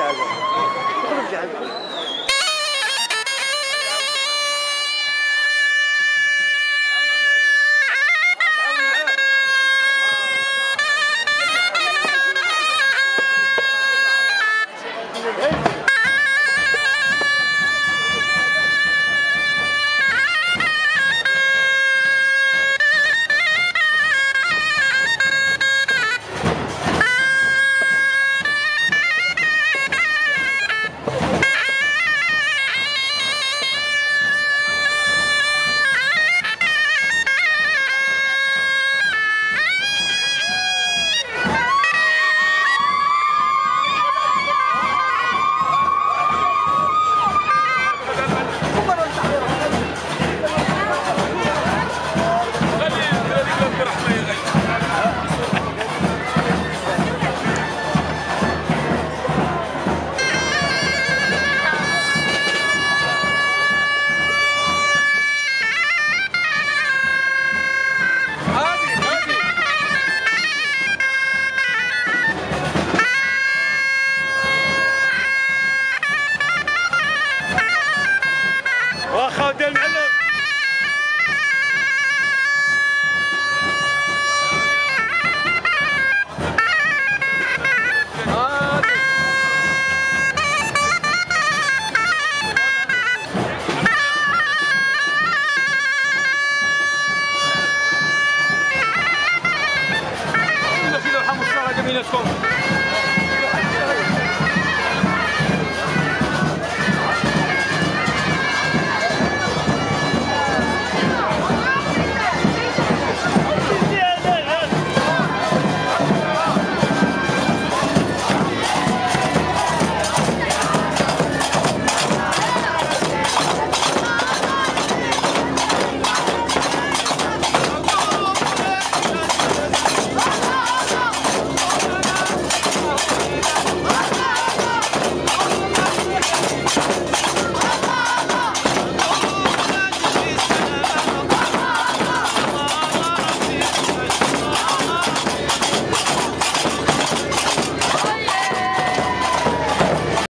geldi. Durup geldi. Hey! Anderson.